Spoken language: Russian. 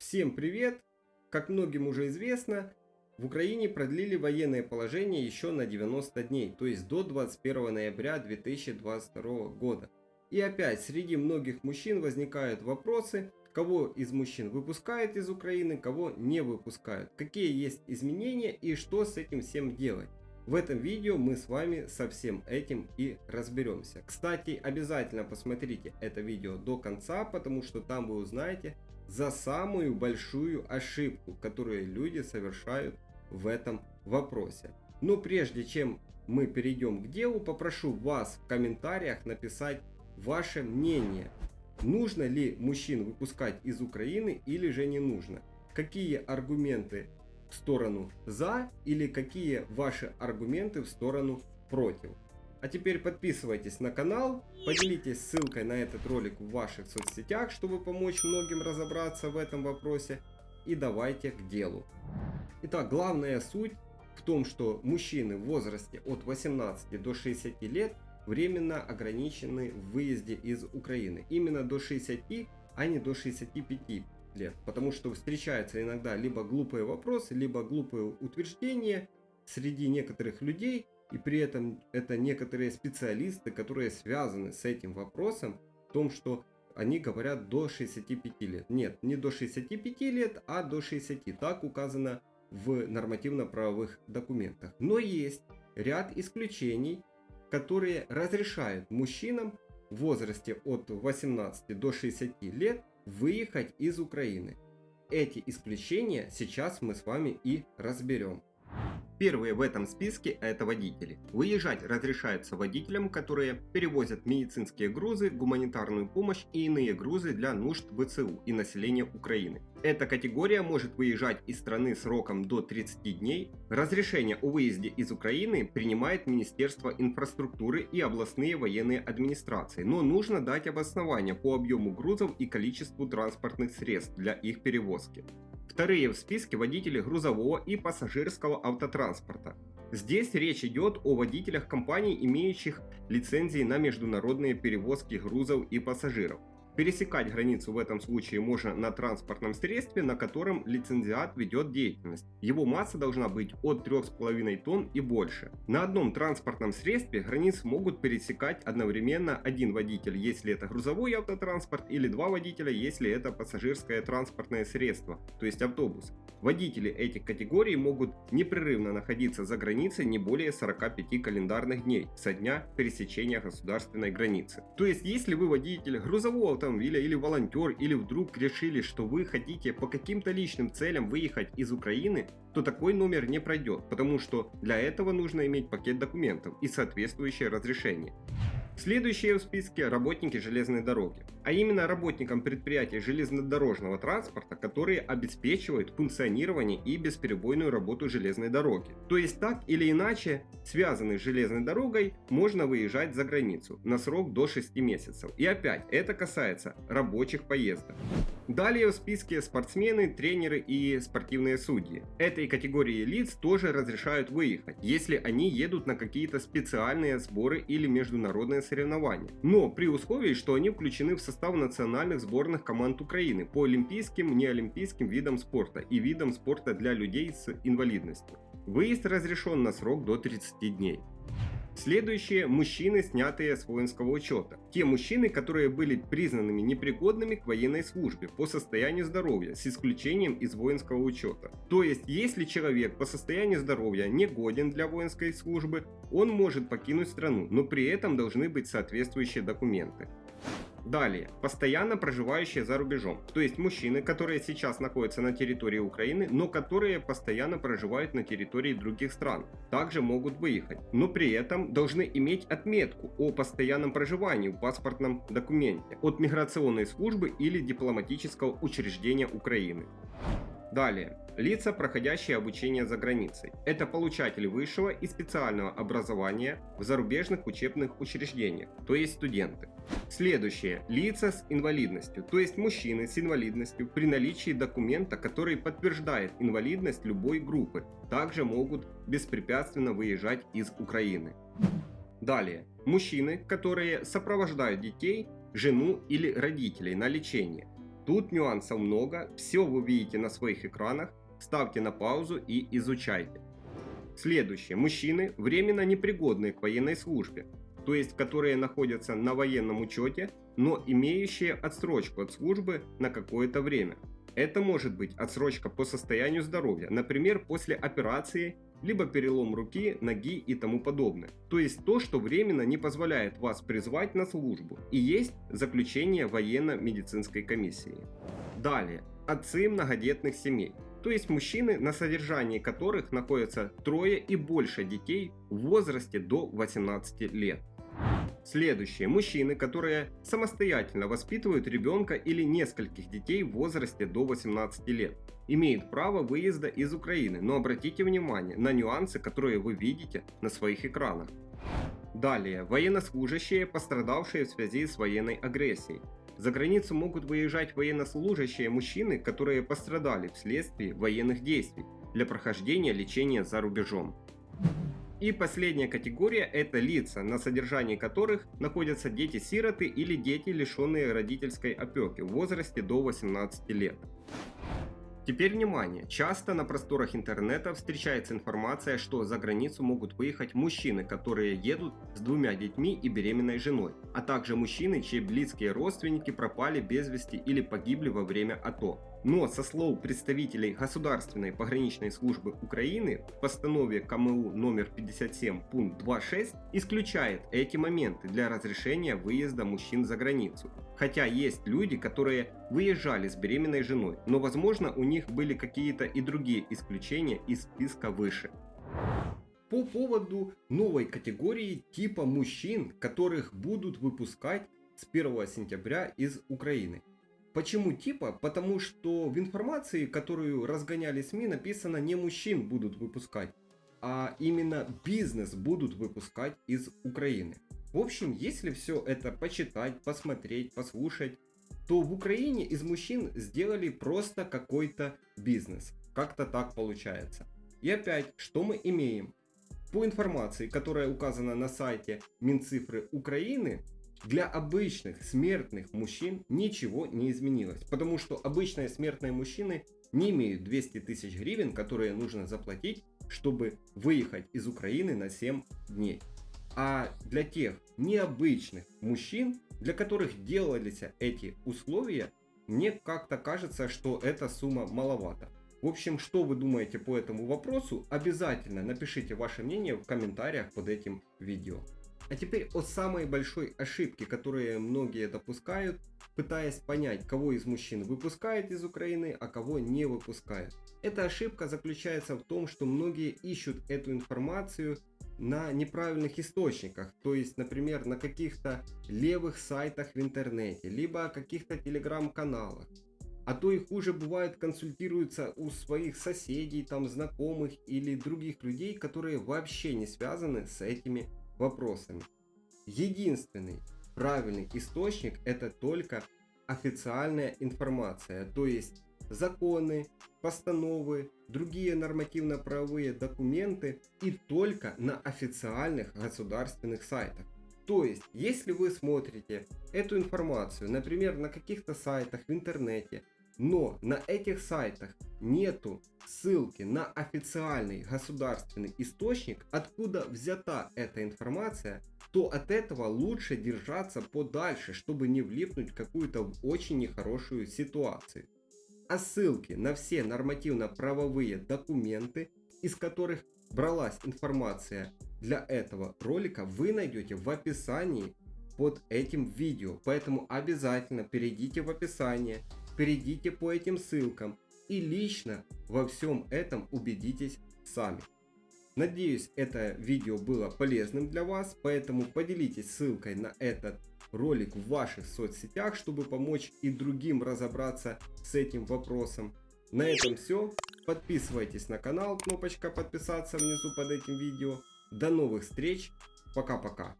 Всем привет! Как многим уже известно, в Украине продлили военное положение еще на 90 дней, то есть до 21 ноября 2022 года. И опять среди многих мужчин возникают вопросы, кого из мужчин выпускают из Украины, кого не выпускают, какие есть изменения и что с этим всем делать. В этом видео мы с вами со всем этим и разберемся. Кстати, обязательно посмотрите это видео до конца, потому что там вы узнаете за самую большую ошибку, которую люди совершают в этом вопросе. Но прежде чем мы перейдем к делу, попрошу вас в комментариях написать ваше мнение. Нужно ли мужчин выпускать из Украины или же не нужно? Какие аргументы в сторону за или какие ваши аргументы в сторону против? А теперь подписывайтесь на канал, поделитесь ссылкой на этот ролик в ваших соцсетях, чтобы помочь многим разобраться в этом вопросе. И давайте к делу. Итак, главная суть в том, что мужчины в возрасте от 18 до 60 лет временно ограничены в выезде из Украины. Именно до 60, а не до 65 лет. Потому что встречаются иногда либо глупые вопросы, либо глупые утверждения среди некоторых людей, и при этом это некоторые специалисты, которые связаны с этим вопросом, в том, что они говорят до 65 лет. Нет, не до 65 лет, а до 60. Так указано в нормативно-правовых документах. Но есть ряд исключений, которые разрешают мужчинам в возрасте от 18 до 60 лет выехать из Украины. Эти исключения сейчас мы с вами и разберем. Первые в этом списке это водители. Выезжать разрешается водителям, которые перевозят медицинские грузы, гуманитарную помощь и иные грузы для нужд ВЦУ и населения Украины. Эта категория может выезжать из страны сроком до 30 дней. Разрешение о выезде из Украины принимает Министерство инфраструктуры и областные военные администрации, но нужно дать обоснование по объему грузов и количеству транспортных средств для их перевозки. Вторые в списке водители грузового и пассажирского автотранспорта. Здесь речь идет о водителях компаний, имеющих лицензии на международные перевозки грузов и пассажиров. Пересекать границу в этом случае можно на транспортном средстве, на котором лицензиат ведет деятельность. Его масса должна быть от 3,5 тонн и больше. На одном транспортном средстве границу могут пересекать одновременно один водитель, если это грузовой автотранспорт, или два водителя, если это пассажирское транспортное средство, то есть автобус. Водители этих категорий могут непрерывно находиться за границей не более 45 календарных дней со дня пересечения государственной границы. То есть если вы водитель грузового автомобиля или волонтер, или вдруг решили, что вы хотите по каким-то личным целям выехать из Украины, то такой номер не пройдет, потому что для этого нужно иметь пакет документов и соответствующее разрешение. Следующие в списке работники железной дороги, а именно работникам предприятий железнодорожного транспорта, которые обеспечивают функционирование и бесперебойную работу железной дороги. То есть так или иначе, связанный с железной дорогой, можно выезжать за границу на срок до 6 месяцев. И опять, это касается рабочих поездок. Далее в списке спортсмены, тренеры и спортивные судьи. Этой категории лиц тоже разрешают выехать, если они едут на какие-то специальные сборы или международные соревнования. Но при условии, что они включены в состав национальных сборных команд Украины по олимпийским, неолимпийским видам спорта и видам спорта для людей с инвалидностью. Выезд разрешен на срок до 30 дней. Следующие – мужчины, снятые с воинского учета. Те мужчины, которые были признанными непригодными к военной службе по состоянию здоровья, с исключением из воинского учета. То есть, если человек по состоянию здоровья не годен для воинской службы, он может покинуть страну, но при этом должны быть соответствующие документы. Далее, постоянно проживающие за рубежом, то есть мужчины, которые сейчас находятся на территории Украины, но которые постоянно проживают на территории других стран, также могут выехать, но при этом должны иметь отметку о постоянном проживании в паспортном документе от миграционной службы или дипломатического учреждения Украины. Далее. Лица, проходящие обучение за границей. Это получатели высшего и специального образования в зарубежных учебных учреждениях, то есть студенты. Следующее. Лица с инвалидностью, то есть мужчины с инвалидностью при наличии документа, который подтверждает инвалидность любой группы, также могут беспрепятственно выезжать из Украины. Далее. Мужчины, которые сопровождают детей, жену или родителей на лечение Тут нюансов много, все вы видите на своих экранах, ставьте на паузу и изучайте. Следующее. Мужчины, временно непригодные к военной службе, то есть которые находятся на военном учете, но имеющие отсрочку от службы на какое-то время. Это может быть отсрочка по состоянию здоровья, например, после операции, либо перелом руки, ноги и тому подобное. То есть то, что временно не позволяет вас призвать на службу и есть заключение военно-медицинской комиссии. Далее. Отцы многодетных семей. То есть мужчины, на содержании которых находятся трое и больше детей в возрасте до 18 лет. Следующие. Мужчины, которые самостоятельно воспитывают ребенка или нескольких детей в возрасте до 18 лет, имеют право выезда из Украины, но обратите внимание на нюансы, которые вы видите на своих экранах. Далее. Военнослужащие, пострадавшие в связи с военной агрессией. За границу могут выезжать военнослужащие мужчины, которые пострадали вследствие военных действий для прохождения лечения за рубежом. И последняя категория – это лица, на содержании которых находятся дети-сироты или дети, лишенные родительской опеки в возрасте до 18 лет. Теперь внимание, часто на просторах интернета встречается информация, что за границу могут выехать мужчины, которые едут с двумя детьми и беременной женой, а также мужчины, чьи близкие родственники пропали без вести или погибли во время АТО. Но со слов представителей Государственной пограничной службы Украины в постанове КМУ номер 57 пункт 2.6 исключает эти моменты для разрешения выезда мужчин за границу. Хотя есть люди, которые выезжали с беременной женой, но возможно у них были какие-то и другие исключения из списка выше. По поводу новой категории типа мужчин, которых будут выпускать с 1 сентября из Украины. Почему типа? Потому что в информации, которую разгоняли СМИ, написано не мужчин будут выпускать, а именно бизнес будут выпускать из Украины. В общем, если все это почитать, посмотреть, послушать, то в Украине из мужчин сделали просто какой-то бизнес. Как-то так получается. И опять, что мы имеем? По информации, которая указана на сайте Минцифры Украины, для обычных смертных мужчин ничего не изменилось, потому что обычные смертные мужчины не имеют 200 тысяч гривен, которые нужно заплатить, чтобы выехать из Украины на 7 дней. А для тех необычных мужчин, для которых делались эти условия, мне как-то кажется, что эта сумма маловато. В общем, что вы думаете по этому вопросу, обязательно напишите ваше мнение в комментариях под этим видео. А теперь о самой большой ошибке, которые многие допускают, пытаясь понять, кого из мужчин выпускают из Украины, а кого не выпускают. Эта ошибка заключается в том, что многие ищут эту информацию на неправильных источниках, то есть, например, на каких-то левых сайтах в интернете, либо каких-то телеграм-каналах. А то и хуже бывает консультируются у своих соседей, там знакомых или других людей, которые вообще не связаны с этими вопросами. Единственный правильный источник это только официальная информация, то есть законы, постановы, другие нормативно-правовые документы и только на официальных государственных сайтах. То есть, если вы смотрите эту информацию, например, на каких-то сайтах в интернете, но на этих сайтах нету ссылки на официальный государственный источник, откуда взята эта информация, то от этого лучше держаться подальше, чтобы не влипнуть в какую-то очень нехорошую ситуацию. А ссылки на все нормативно-правовые документы, из которых бралась информация для этого ролика, вы найдете в описании под этим видео. Поэтому обязательно перейдите в описание, перейдите по этим ссылкам и лично во всем этом убедитесь сами. Надеюсь, это видео было полезным для вас, поэтому поделитесь ссылкой на этот ролик в ваших соцсетях, чтобы помочь и другим разобраться с этим вопросом. На этом все. Подписывайтесь на канал, кнопочка подписаться внизу под этим видео. До новых встреч. Пока-пока.